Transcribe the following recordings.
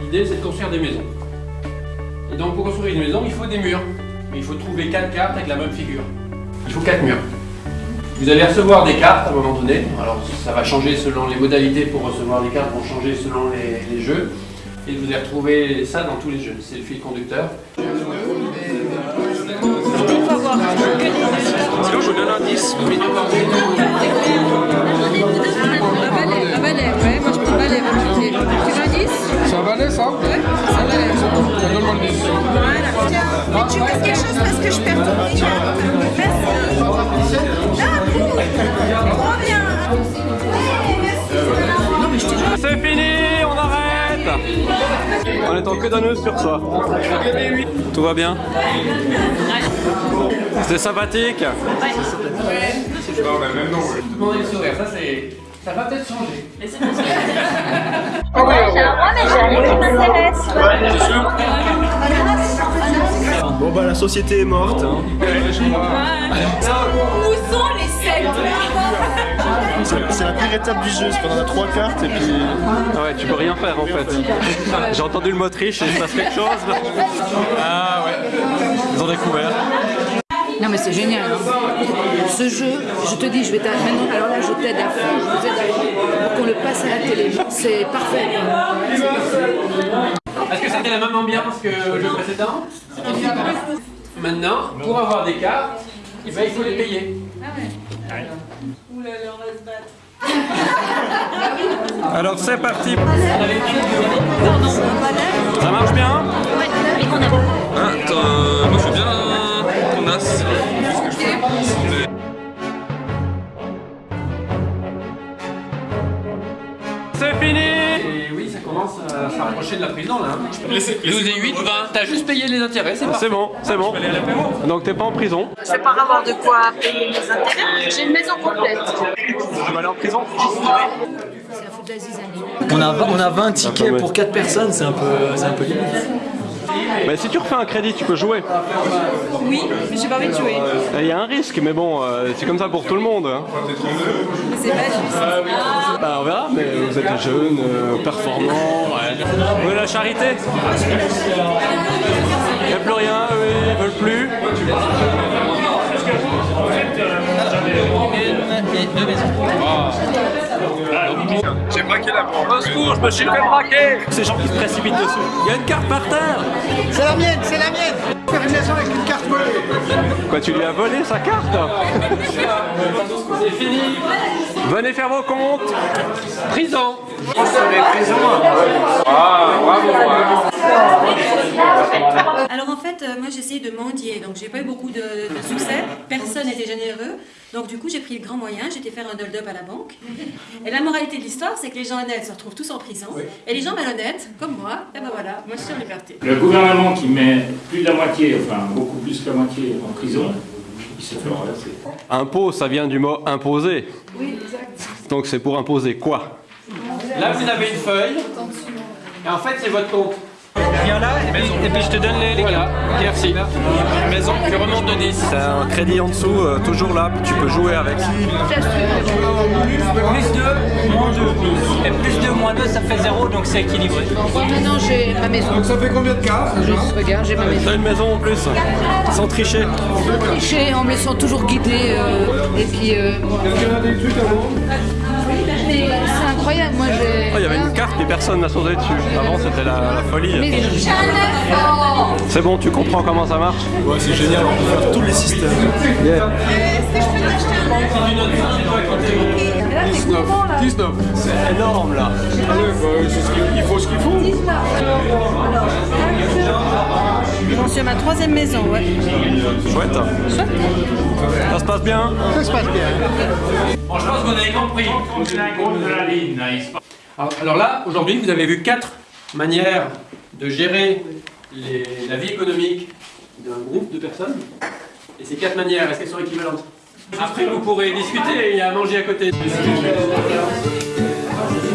L'idée, c'est de construire des maisons. Et donc, pour construire une maison, il faut des murs. Mais il faut trouver quatre cartes avec la même figure. Il faut quatre murs. Vous allez recevoir des cartes à un moment donné. Alors, ça va changer selon les modalités pour recevoir des cartes, vont changer selon les, les jeux. Et vous allez retrouver ça dans tous les jeux. C'est le fil conducteur. Donne un 10. En queue d'anneuse sur ça. Tout va bien C'était sympathique Demandez le sourire, ça c'est. Ça va peut-être changer. J'ai un roi, mais j'ai rien qui m'intéresse. Bon bah la société est morte. hein. La pire étape du jeu, c'est qu'on en a trois cartes et puis... Ah ouais, tu peux rien faire en fait. J'ai entendu le mot triche et il se passe quelque chose. Ah ouais, ils ont découvert. Non mais c'est génial. hein. Ce jeu, je te dis, je vais t'aider. Maintenant, alors là, je t'aide à fond. Je vous aide à fond pour qu'on le passe à la télé. C'est parfait. Est-ce que c'était la même ambiance que le jeu précédent? Maintenant, pour avoir des cartes, il faut les payer. Alors c'est parti. Ça marche bien Hein, t'as- moi je veux bien ton as. C'est fini commence à se rapprocher de la prison là. 12 et 8, 20. T'as juste payé les intérêts, c'est. C'est bon, c'est bon. Donc t'es pas en prison Je vais pas avoir de quoi payer mes intérêts. J'ai une maison complète. Tu vas aller en prison. On a, on a 20 tickets pour 4 personnes, c'est un peu, c'est un peu limite. Mais si tu refais un crédit, tu peux jouer. Oui, mais j'ai pas envie de jouer. Il y a un risque, mais bon, euh, c'est comme ça pour tout le monde. hein. C'est pas juste. Bah on verra, mais vous êtes jeunes, euh, performants. Ouais. Vous voulez la charité Il n'y a plus rien, eux ils veulent plus. J'ai braqué la banque. Au secours, je me suis fait braquer Ces gens qui se précipitent dessus. Il y a une carte par terre C'est la mienne, c'est la mienne Faire une avec une carte volée Quoi, tu lui as volé sa carte C'est fini. Venez faire vos comptes Prison. Alors en fait, euh, moi j'ai essayé de mendier, donc j'ai pas eu beaucoup de, de succès, personne n'était généreux, donc du coup j'ai pris le grand moyen, j'étais faire un hold-up à la banque. Et la moralité de l'histoire, c'est que les gens honnêtes se retrouvent tous en prison, et les gens malhonnêtes, comme moi, et ben voilà, moi je suis en liberté. Le gouvernement qui met plus de la moitié, enfin beaucoup plus que la moitié en prison, il se fait renverser. Impôt, ça vient du mot imposer. Oui, exact. Donc c'est pour imposer quoi? Là, vous avez une feuille. Et en fait, c'est votre compte. Viens là, et puis, et puis je te donne les, Voilà, merci. Une maison qui remonte de 10. T'as un crédit en dessous, euh, toujours là, tu peux jouer avec. Plus 2, moins 2. Et plus 2, moins 2, ça fait 0, donc c'est équilibré. Maintenant, j'ai ma maison. Donc ça fait combien de cartes Juste, regarde, j'ai ma maison. T'as une maison en plus, sans tricher. Tricher en me laissant toujours guider. euh, et puis. euh, incroyable, moi j'ai. Oh, il y avait une carte, mais personne n'a sauté dessus. Avant, c'était la, la folie. Mais C'est bon, tu comprends comment ça marche Ouais c'est génial, on peut faire tous les systèmes. 19. 19. C'est énorme là. Allez, bah, c'est ce qu'il il faut ce qu'il faut. À ma troisième maison, ouais. Chouette. Ça se passe bien Ça se passe bien. Bon, je pense que vous avez compris. de la ligne. Alors, alors là, aujourd'hui, vous avez vu quatre manières de gérer les- la vie économique d'un groupe de personnes. Et ces quatre manières, est-ce qu'elles sont équivalentes? Après, vous pourrez discuter et à manger à côté.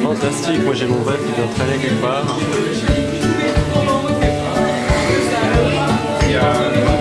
Fantastique, moi j'ai mon rêve qui doit traîner quelque part. Yeah.